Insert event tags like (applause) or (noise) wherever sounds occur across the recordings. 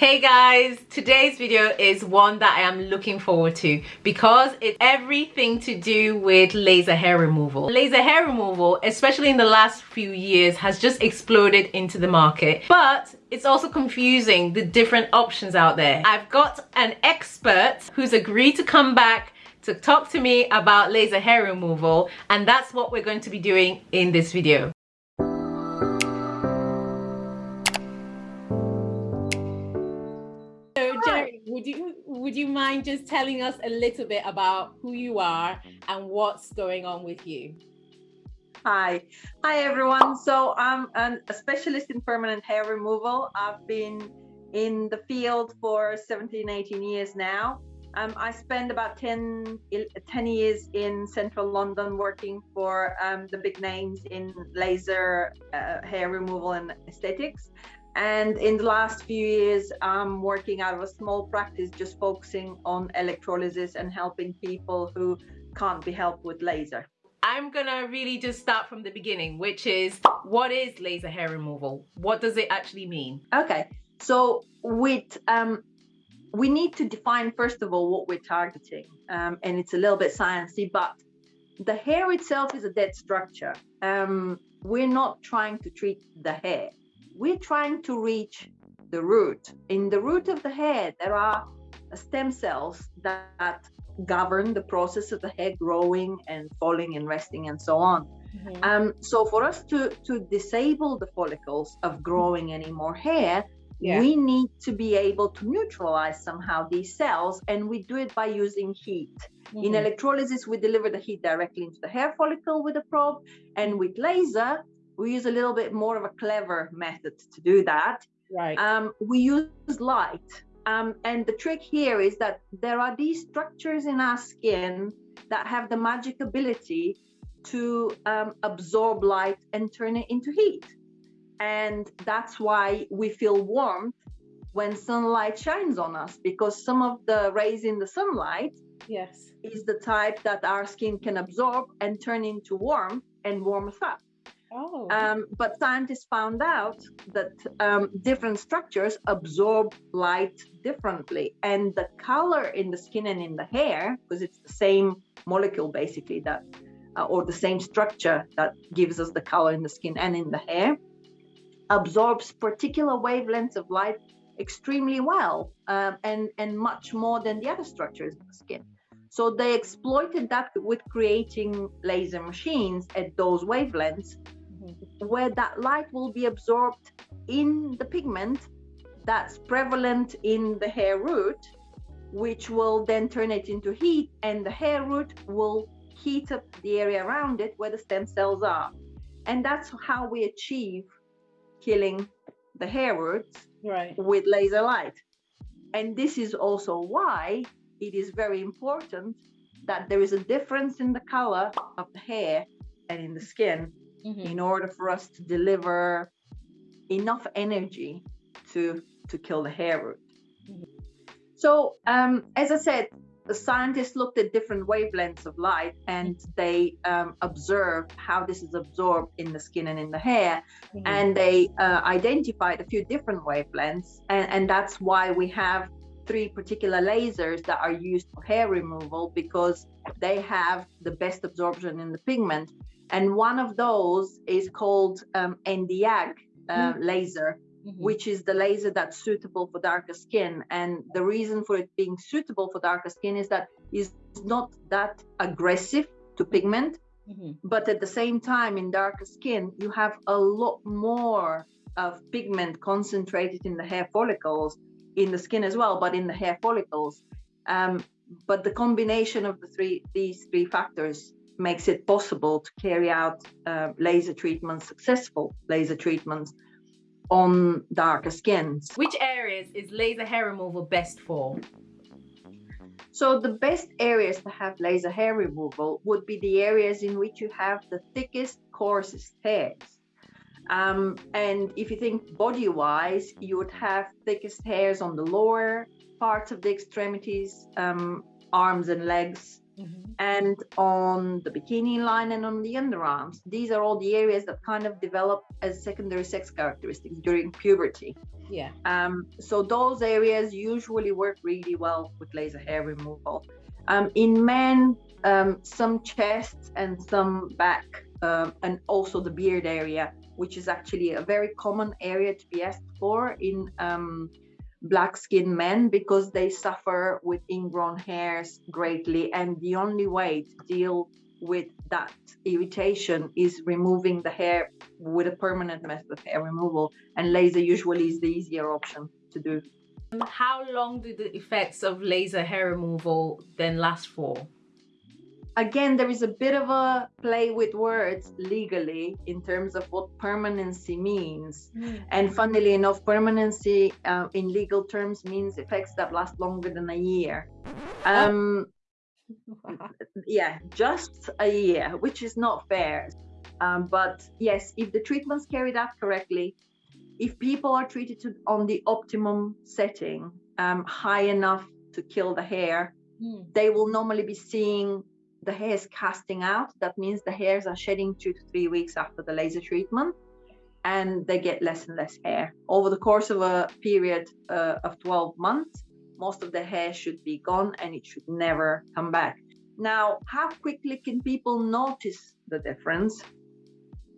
Hey guys, today's video is one that I am looking forward to because it's everything to do with laser hair removal. Laser hair removal, especially in the last few years, has just exploded into the market, but it's also confusing the different options out there. I've got an expert who's agreed to come back to talk to me about laser hair removal and that's what we're going to be doing in this video. Would you would you mind just telling us a little bit about who you are and what's going on with you? Hi, hi everyone. So I'm an, a specialist in permanent hair removal. I've been in the field for 17, 18 years now. Um, I spent about 10, 10, years in central London working for um, the big names in laser uh, hair removal and aesthetics. And in the last few years, I'm working out of a small practice, just focusing on electrolysis and helping people who can't be helped with laser. I'm gonna really just start from the beginning, which is what is laser hair removal? What does it actually mean? Okay, so with um, we need to define first of all what we're targeting, um, and it's a little bit sciencey, but the hair itself is a dead structure. Um, we're not trying to treat the hair we're trying to reach the root. In the root of the hair, there are stem cells that govern the process of the hair growing and falling and resting and so on. Mm-hmm. Um, so for us to to disable the follicles of growing any more hair, yeah. we need to be able to neutralize somehow these cells, and we do it by using heat. Mm-hmm. In electrolysis, we deliver the heat directly into the hair follicle with a probe, and with laser, we use a little bit more of a clever method to do that. Right. Um, we use light. Um, and the trick here is that there are these structures in our skin that have the magic ability to um, absorb light and turn it into heat. And that's why we feel warmth when sunlight shines on us because some of the rays in the sunlight yes is the type that our skin can absorb and turn into warmth and warm us up Oh. Um, but scientists found out that um, different structures absorb light differently, and the color in the skin and in the hair, because it's the same molecule basically that, uh, or the same structure that gives us the color in the skin and in the hair, absorbs particular wavelengths of light extremely well, um, and and much more than the other structures in the skin. So they exploited that with creating laser machines at those wavelengths where that light will be absorbed in the pigment that's prevalent in the hair root, which will then turn it into heat, and the hair root will heat up the area around it where the stem cells are. And that's how we achieve killing the hair roots right. with laser light. And this is also why it is very important that there is a difference in the color of the hair and in the skin mm-hmm. in order for us to deliver enough energy to to kill the hair root. Mm-hmm. So, um, as I said, the scientists looked at different wavelengths of light and they um, observed how this is absorbed in the skin and in the hair. Mm-hmm. And they uh, identified a few different wavelengths. And, and that's why we have three particular lasers that are used for hair removal because they have the best absorption in the pigment and one of those is called um, Nd:YAG uh, mm-hmm. laser, mm-hmm. which is the laser that's suitable for darker skin. And the reason for it being suitable for darker skin is that it's not that aggressive to pigment, mm-hmm. but at the same time, in darker skin, you have a lot more of pigment concentrated in the hair follicles, in the skin as well, but in the hair follicles. Um, but the combination of the three these three factors makes it possible to carry out uh, laser treatments, successful laser treatments on darker skins. Which areas is laser hair removal best for? So the best areas to have laser hair removal would be the areas in which you have the thickest, coarsest hairs. Um, and if you think body-wise, you would have thickest hairs on the lower parts of the extremities, um, arms and legs, Mm-hmm. And on the bikini line and on the underarms, these are all the areas that kind of develop as secondary sex characteristics during puberty. Yeah. Um, so those areas usually work really well with laser hair removal. Um, in men, um, some chests and some back, um, and also the beard area, which is actually a very common area to be asked for in um, black skinned men because they suffer with ingrown hairs greatly. And the only way to deal with that irritation is removing the hair with a permanent method of hair removal. And laser usually is the easier option to do. Um, how long do the effects of laser hair removal then last for again, there is a bit of a play with words legally in terms of what permanency means. Mm. And funnily enough, permanency uh, in legal terms means effects that last longer than a year. Um, (laughs) yeah, just a year, which is not fair. Um, but yes, if the treatment's carried out correctly, if people are treated to, on the optimum setting, um, high enough to kill the hair, mm. they will normally be seeing the hair is casting out. That means the hairs are shedding two to three weeks after the laser treatment and they get less and less hair. Over the course of a period uh, of 12 months, most of the hair should be gone and it should never come back. Now, how quickly can people notice the difference?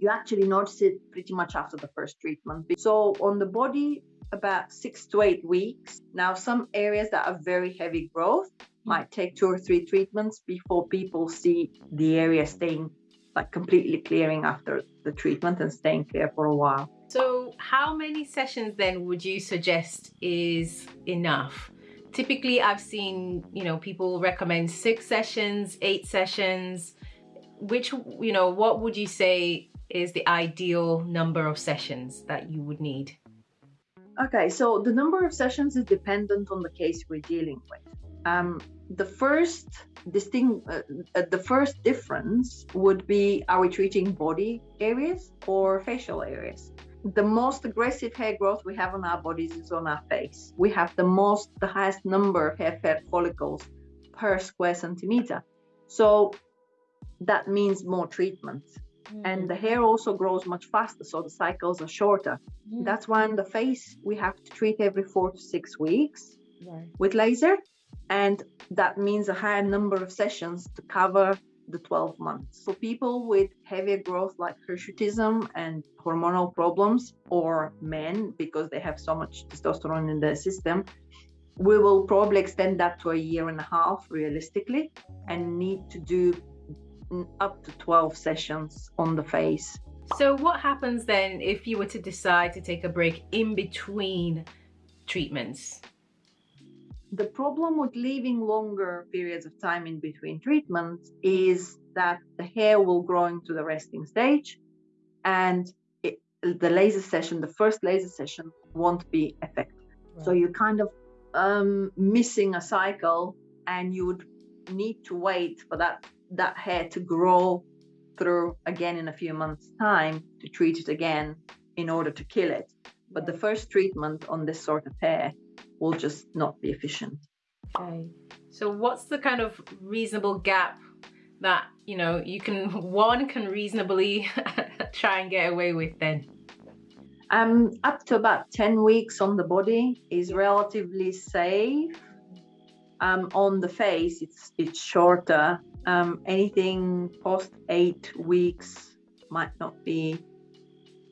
You actually notice it pretty much after the first treatment. So, on the body, about six to eight weeks. Now, some areas that are very heavy growth, might take two or three treatments before people see the area staying like completely clearing after the treatment and staying clear for a while. So, how many sessions then would you suggest is enough? Typically, I've seen, you know, people recommend six sessions, eight sessions. Which, you know, what would you say is the ideal number of sessions that you would need? Okay, so the number of sessions is dependent on the case we're dealing with. Um, the first distinct, uh, uh, the first difference would be: are we treating body areas or facial areas? The most aggressive hair growth we have on our bodies is on our face. We have the most, the highest number of hair follicles per square centimeter. So that means more treatment. Mm. And the hair also grows much faster, so the cycles are shorter. Mm. That's why on the face, we have to treat every four to six weeks right. with laser and that means a higher number of sessions to cover the 12 months. For people with heavier growth like hirsutism and hormonal problems or men because they have so much testosterone in their system, we will probably extend that to a year and a half realistically and need to do up to 12 sessions on the face. So what happens then if you were to decide to take a break in between treatments? The problem with leaving longer periods of time in between treatments is that the hair will grow into the resting stage and it, the laser session, the first laser session, won't be effective. Right. So you're kind of um, missing a cycle and you would need to wait for that, that hair to grow through again in a few months' time to treat it again in order to kill it. But the first treatment on this sort of hair will just not be efficient. Okay. So what's the kind of reasonable gap that, you know, you can, (laughs) one can reasonably (laughs) try and get away with then? Um, up to about 10 weeks on the body is relatively safe. Um, on the face, it's it's shorter. Um, anything post eight weeks might not be,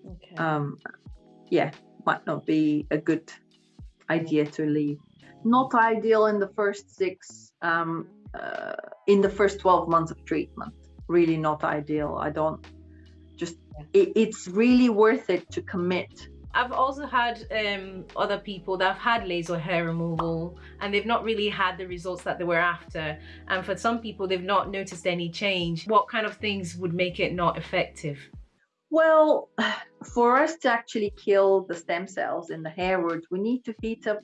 okay. um, yeah, might not be a good idea to leave. Not ideal in the first six, um, uh, in the first 12 months of treatment. Really not ideal. I don't just, it, it's really worth it to commit I've also had um, other people that have had laser hair removal and they've not really had the results that they were after. And for some people, they've not noticed any change. What kind of things would make it not effective? Well, (sighs) for us to actually kill the stem cells in the hair root, we need to heat up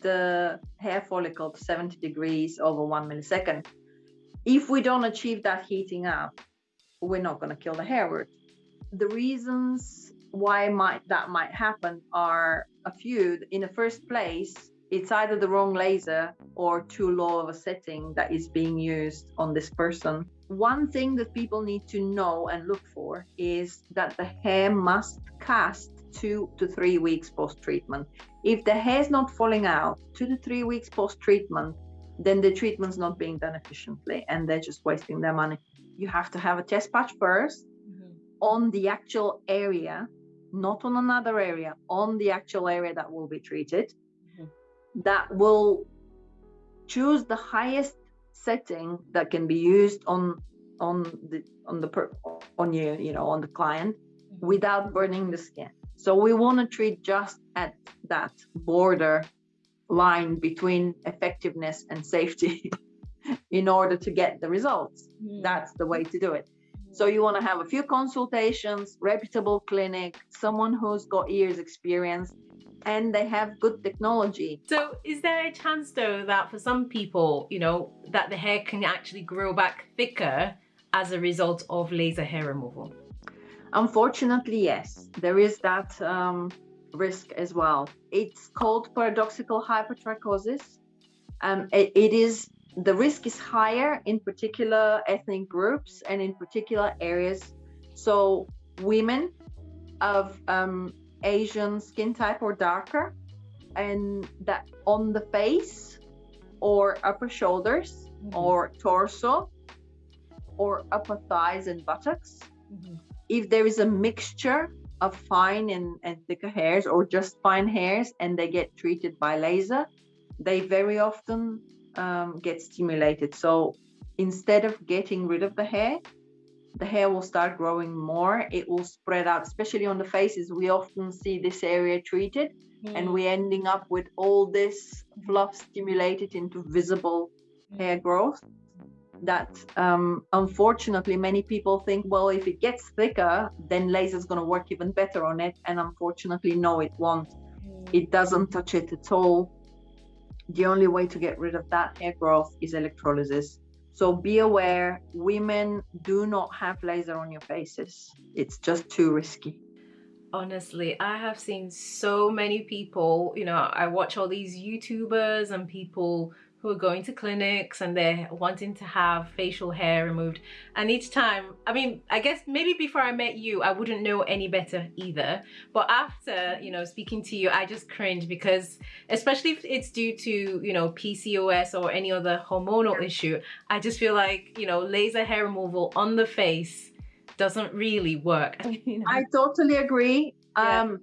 the hair follicle to 70 degrees over one millisecond. If we don't achieve that heating up, we're not going to kill the hair root. The reasons why might that might happen are a few. In the first place, it's either the wrong laser or too low of a setting that is being used on this person. One thing that people need to know and look for is that the hair must cast two to three weeks post treatment. If the hair is not falling out two to three weeks post treatment, then the treatment's not being done efficiently and they're just wasting their money. You have to have a test patch 1st mm-hmm. on the actual area, not on another area, on the actual area that will be treated that will choose the highest setting that can be used on on the on the per, on you you know on the client mm-hmm. without burning the skin so we want to treat just at that border line between effectiveness and safety (laughs) in order to get the results mm-hmm. that's the way to do it so you want to have a few consultations reputable clinic someone who's got years experience and they have good technology. So is there a chance though that for some people, you know, that the hair can actually grow back thicker as a result of laser hair removal? Unfortunately, yes, there is that um, risk as well. It's called paradoxical hypertrichosis. Um, it, it is the risk is higher in particular ethnic groups and in particular areas. So women of um, Asian skin type or darker, and that on the face or upper shoulders mm-hmm. or torso or upper thighs and buttocks. Mm-hmm. If there is a mixture of fine and, and thicker hairs or just fine hairs and they get treated by laser, they very often um, get stimulated. So instead of getting rid of the hair, the hair will start growing more it will spread out especially on the faces we often see this area treated mm. and we're ending up with all this fluff stimulated into visible mm. hair growth that um, unfortunately many people think well if it gets thicker then laser is going to work even better on it and unfortunately no it won't mm. it doesn't touch it at all the only way to get rid of that hair growth is electrolysis so be aware, women do not have laser on your faces. It's just too risky. Honestly, I have seen so many people, you know, I watch all these YouTubers and people who are going to clinics and they're wanting to have facial hair removed and each time i mean i guess maybe before i met you i wouldn't know any better either but after you know speaking to you i just cringe because especially if it's due to you know pcos or any other hormonal issue i just feel like you know laser hair removal on the face doesn't really work (laughs) you know? i totally agree yeah. um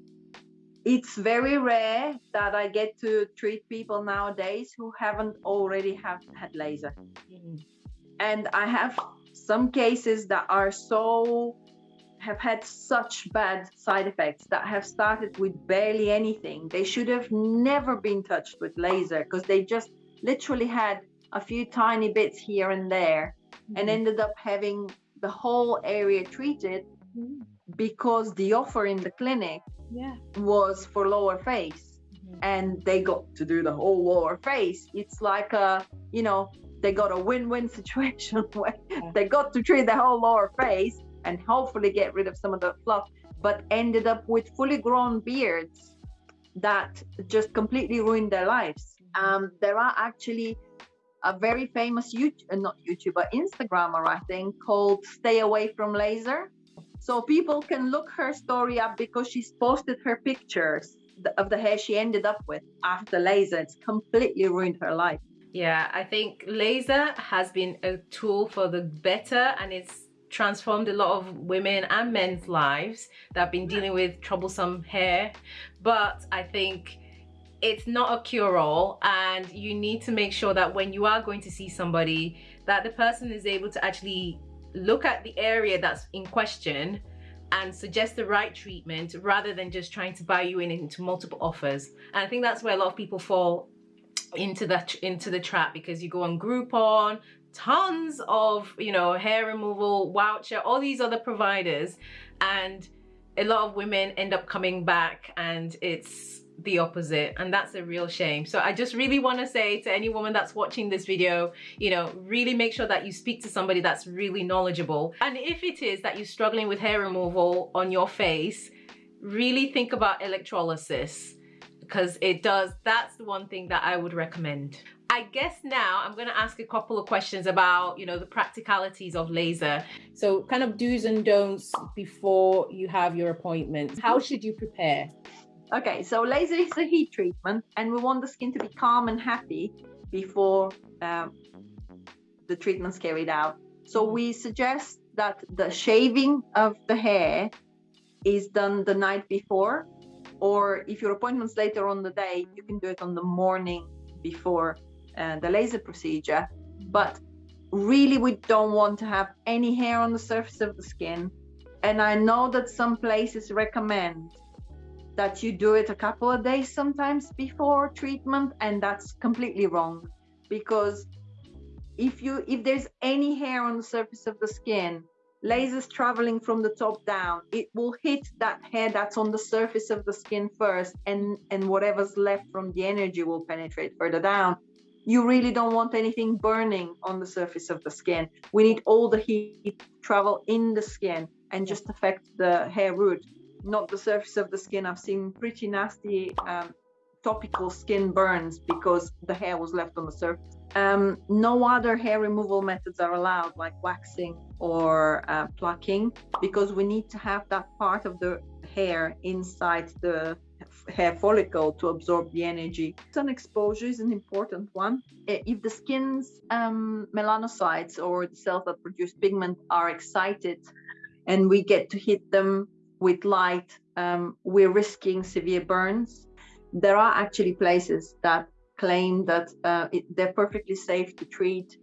it's very rare that I get to treat people nowadays who haven't already have had laser. Mm-hmm. And I have some cases that are so have had such bad side effects that have started with barely anything. They should have never been touched with laser because they just literally had a few tiny bits here and there mm-hmm. and ended up having the whole area treated because the offer in the clinic yeah. was for lower face mm-hmm. and they got to do the whole lower face it's like a you know they got a win-win (laughs) situation where yeah. they got to treat the whole lower face and hopefully get rid of some of the fluff but ended up with fully grown beards that just completely ruined their lives mm-hmm. um, there are actually a very famous YouTube, uh, not YouTuber, Instagrammer, I think, called Stay Away from Laser so people can look her story up because she's posted her pictures of the hair she ended up with after laser. It's completely ruined her life. Yeah, I think laser has been a tool for the better and it's transformed a lot of women and men's lives that have been dealing with troublesome hair. But I think it's not a cure-all and you need to make sure that when you are going to see somebody that the person is able to actually look at the area that's in question and suggest the right treatment rather than just trying to buy you in into multiple offers. And I think that's where a lot of people fall into that into the trap because you go on Groupon, tons of you know hair removal, Wowcher, all these other providers, and a lot of women end up coming back and it's the opposite and that's a real shame so i just really want to say to any woman that's watching this video you know really make sure that you speak to somebody that's really knowledgeable and if it is that you're struggling with hair removal on your face really think about electrolysis because it does that's the one thing that I would recommend. I guess now I'm going to ask a couple of questions about, you know, the practicalities of laser. So kind of do's and don'ts before you have your appointments. How should you prepare? Okay, so laser is a heat treatment and we want the skin to be calm and happy before um, the treatment's carried out. So we suggest that the shaving of the hair is done the night before, or if your appointment's later on the day, you can do it on the morning before uh, the laser procedure. But really, we don't want to have any hair on the surface of the skin. And I know that some places recommend that you do it a couple of days sometimes before treatment, and that's completely wrong. Because if you if there's any hair on the surface of the skin lasers traveling from the top down it will hit that hair that's on the surface of the skin first and and whatever's left from the energy will penetrate further down. You really don't want anything burning on the surface of the skin. We need all the heat travel in the skin and just affect the hair root not the surface of the skin i've seen pretty nasty um, topical skin burns because the hair was left on the surface um, no other hair removal methods are allowed, like waxing or uh, plucking, because we need to have that part of the hair inside the hair follicle to absorb the energy. Sun exposure is an important one. If the skin's um, melanocytes or the cells that produce pigment are excited and we get to hit them with light, um, we're risking severe burns. There are actually places that claim that uh, it, they're perfectly safe to treat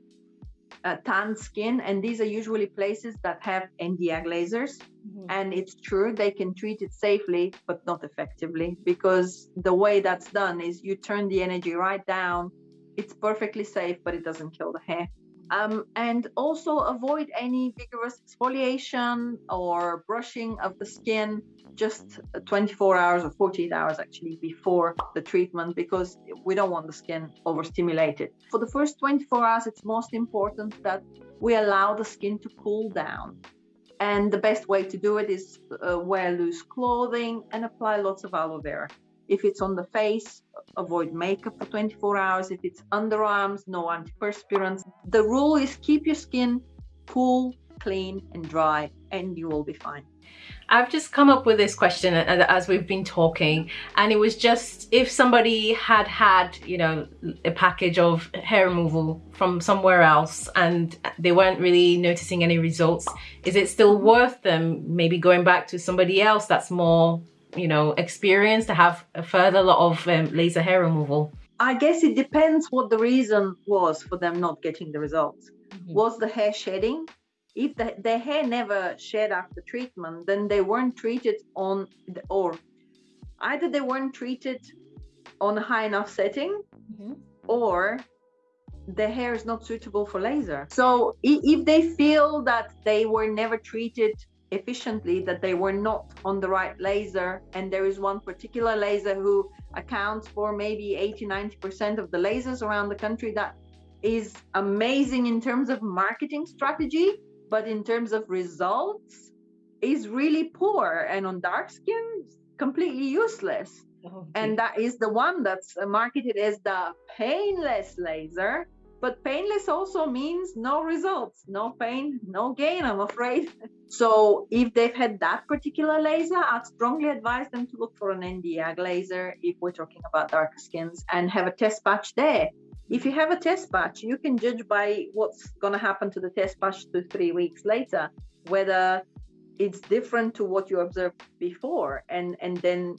uh, tan skin and these are usually places that have Nd:YAG lasers mm-hmm. and it's true they can treat it safely but not effectively because the way that's done is you turn the energy right down it's perfectly safe but it doesn't kill the hair um, and also avoid any vigorous exfoliation or brushing of the skin just 24 hours or 48 hours actually before the treatment because we don't want the skin overstimulated. For the first 24 hours, it's most important that we allow the skin to cool down. And the best way to do it is uh, wear loose clothing and apply lots of aloe vera. If it's on the face, avoid makeup for 24 hours. If it's underarms, no antiperspirants. The rule is keep your skin cool, clean, and dry, and you will be fine. I've just come up with this question as we've been talking and it was just if somebody had had you know a package of hair removal from somewhere else and they weren't really noticing any results is it still worth them maybe going back to somebody else that's more you know experience to have a further lot of um, laser hair removal I guess it depends what the reason was for them not getting the results. Mm -hmm. Was the hair shedding? if the, the hair never shed after treatment, then they weren't treated on, the, or either they weren't treated on a high enough setting, mm-hmm. or the hair is not suitable for laser. So if they feel that they were never treated efficiently, that they were not on the right laser, and there is one particular laser who accounts for maybe 80 90% of the lasers around the country that is amazing in terms of marketing strategy but in terms of results is really poor and on dark skin completely useless. Oh, and that is the one that's marketed as the painless laser but painless also means no results no pain no gain i'm afraid (laughs) so if they've had that particular laser i'd strongly advise them to look for an Nd:YAG laser if we're talking about darker skins and have a test patch there if you have a test patch, you can judge by what's going to happen to the test patch two, three weeks later, whether it's different to what you observed before. And, and then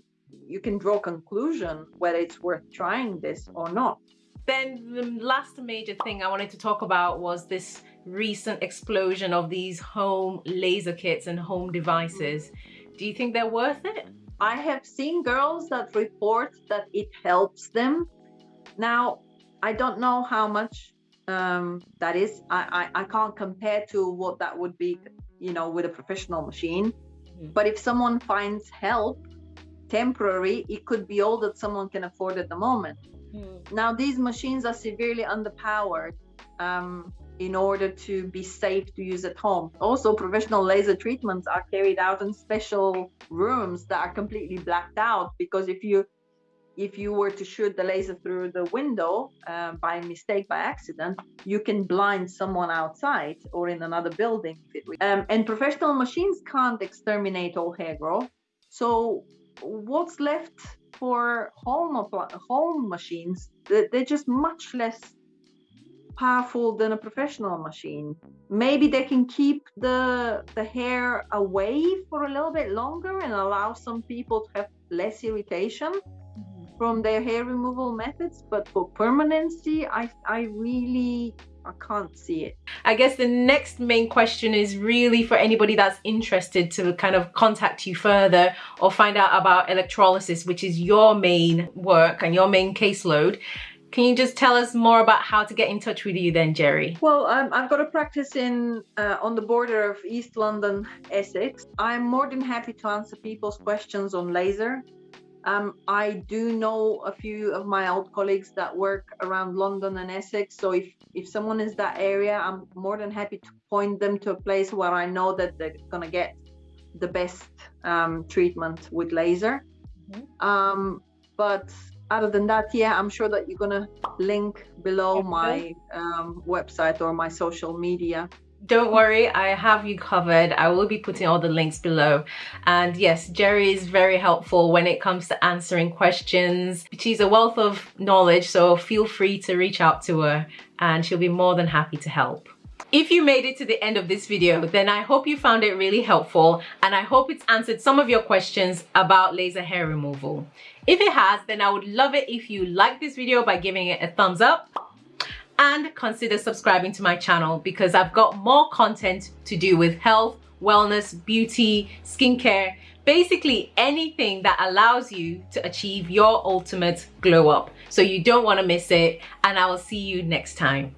you can draw a conclusion whether it's worth trying this or not. Then the last major thing I wanted to talk about was this recent explosion of these home laser kits and home devices. Do you think they're worth it? I have seen girls that report that it helps them. Now, I don't know how much um, that is. I, I, I can't compare to what that would be, you know, with a professional machine. Mm-hmm. But if someone finds help temporary, it could be all that someone can afford at the moment. Mm. Now, these machines are severely underpowered um, in order to be safe to use at home. Also, professional laser treatments are carried out in special rooms that are completely blacked out because if you if you were to shoot the laser through the window uh, by mistake, by accident, you can blind someone outside or in another building. Um, and professional machines can't exterminate all hair growth. So what's left for home home machines? They're just much less powerful than a professional machine. Maybe they can keep the the hair away for a little bit longer and allow some people to have less irritation mm-hmm. from their hair removal methods, but for permanency, I, I really I can't see it. I guess the next main question is really for anybody that's interested to kind of contact you further or find out about electrolysis, which is your main work and your main caseload. Can you just tell us more about how to get in touch with you then, Jerry? Well, um, I've got a practice in uh, on the border of East London, Essex. I'm more than happy to answer people's questions on laser. Um, I do know a few of my old colleagues that work around London and Essex. So if, if someone is that area, I'm more than happy to point them to a place where I know that they're going to get the best um, treatment with laser. Mm-hmm. Um, but other than that, yeah, I'm sure that you're going to link below okay. my um, website or my social media don't worry i have you covered. I will be putting all the links below. And yes jerry is very helpful when it comes to answering questions. She's a wealth of knowledge so feel free to reach out to her and she'll be more than happy to help. If you made it to the end of this video, then I hope you found it really helpful and I hope it's answered some of your questions about laser hair removal. If it has, then I would love it if you like this video by giving it a thumbs up and consider subscribing to my channel because I've got more content to do with health, wellness, beauty, skincare, basically anything that allows you to achieve your ultimate glow up. So you don't want to miss it and I will see you next time.